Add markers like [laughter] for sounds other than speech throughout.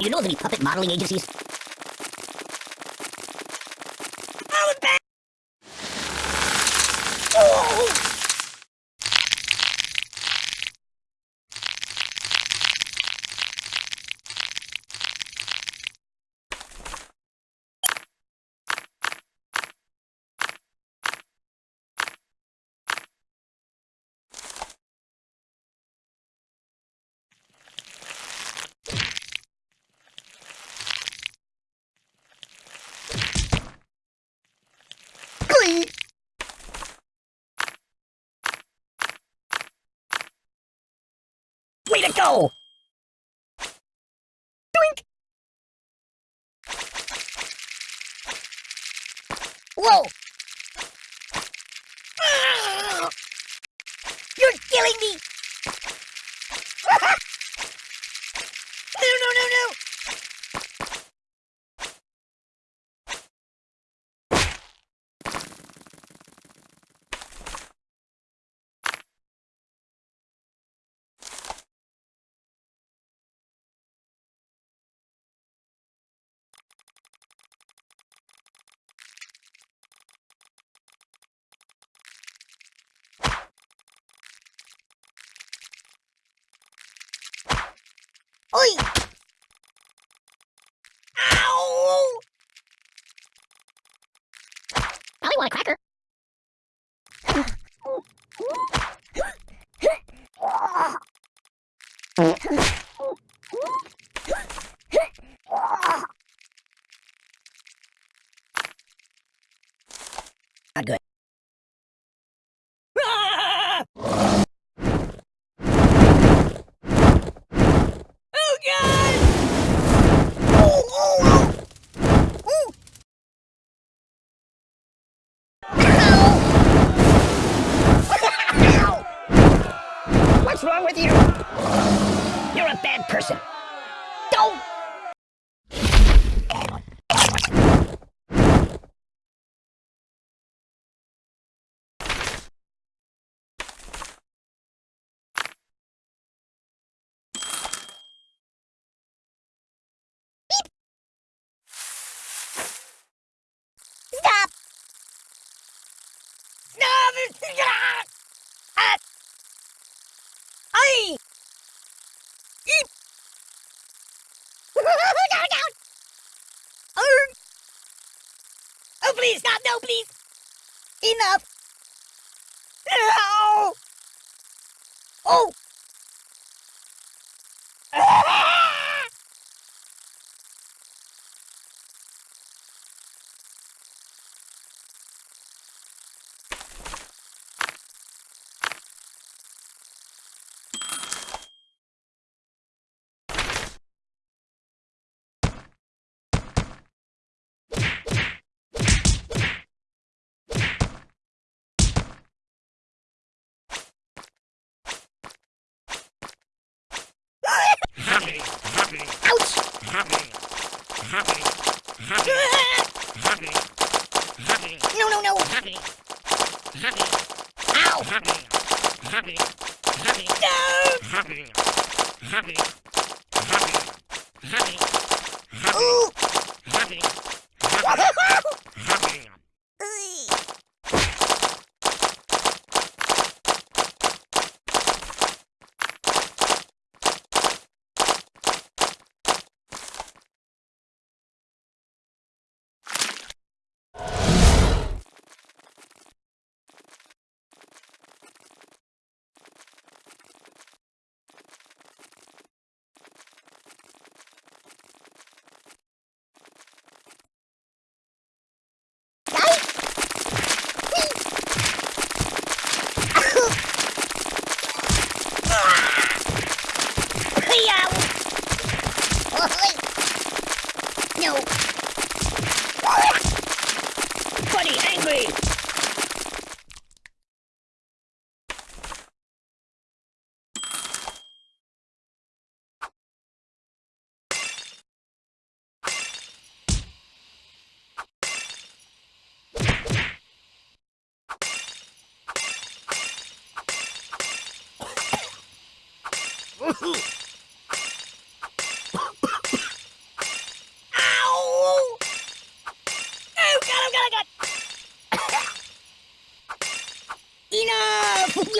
You know of any puppet modeling agencies? Oh, it's back. Oh. Glee. Way to go! Doink. Whoa. Ah. You're killing me. no, no, no, no. Oi! Ow! Probably want a cracker. Not good. Ah! Oh God! Oh, oh, oh! Ooh! Ow! What's wrong with you? You're bad person. Don't! Stop! Stop! Ah! Ay! Eep! no, no! Oh! oh, please, stop! No, please! Enough! Ow! Oh! No, no, no! Ow! No! Ooh! Ow!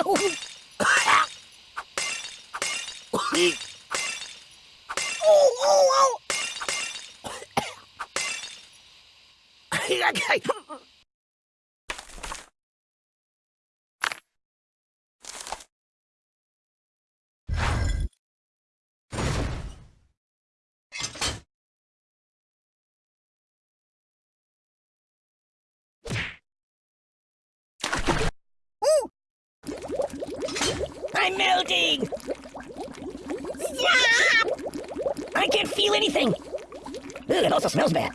God. Enough! oh, oh, oh! Ooh! I'm melting! Stop! I can't feel anything! Ugh, it also smells bad.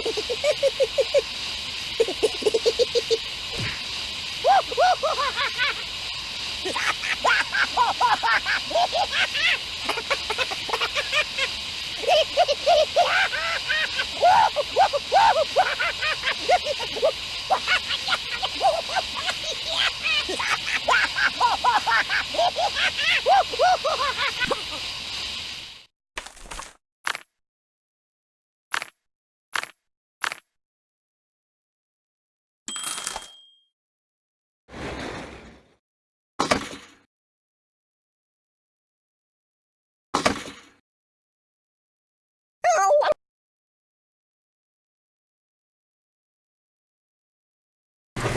Oh, [laughs] [laughs]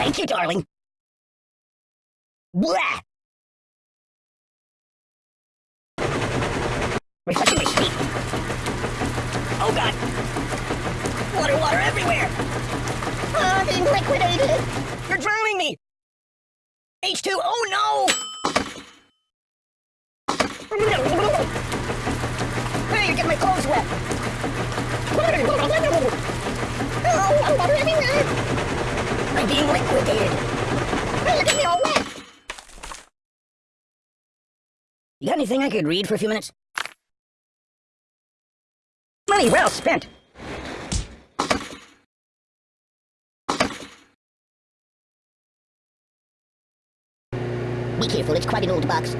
Thank you, darling. Blah! Refreshing my feet. Oh god! Water, water everywhere! I'm being liquidated. You're drowning me! H2, oh no! Hey, you're getting my clothes wet! Water, Oh, I'm water everywhere. I'm being liquidated! Hey, you're getting me all wet. You got anything I could read for a few minutes? Money well spent! Be careful, it's quite an old box.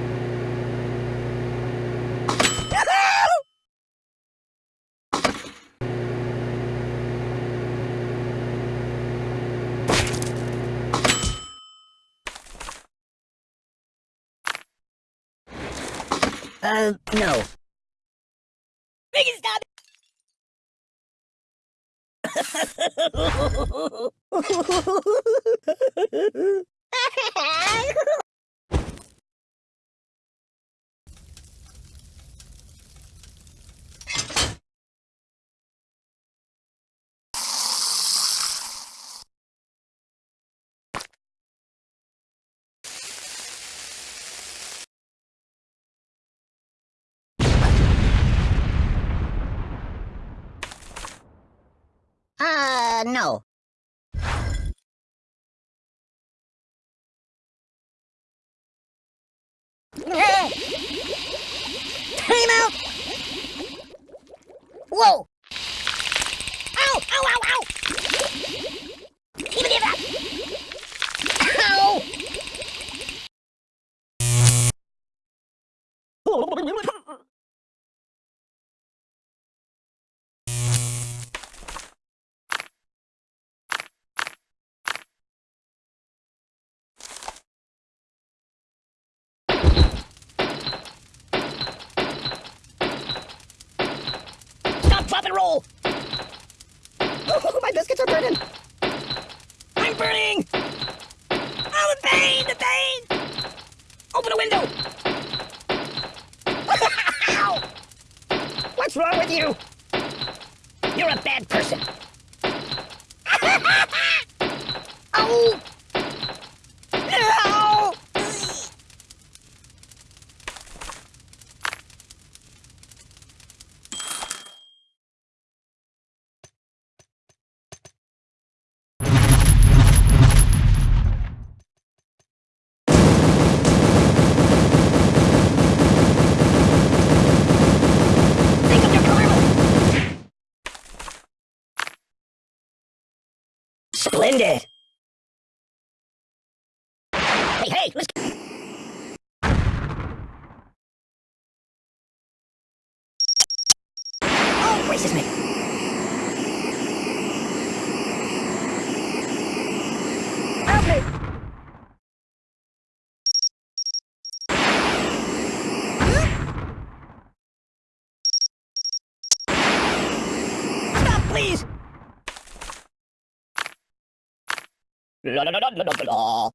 Uh, no. Make it stop. Uh, no. Time out! Whoa! Ow! Ow, ow, ow! Give it up! Ow! Stop, and roll! Oh, my biscuits are burning! I'm burning! Oh, the pain, the pain! Open a window! Ow! [laughs] What's wrong with you? You're a bad person. [laughs] Ow! Oh, Ow! Splendid. Hey, hey, let's... Oh, gracious me. Please! La la la la la la la.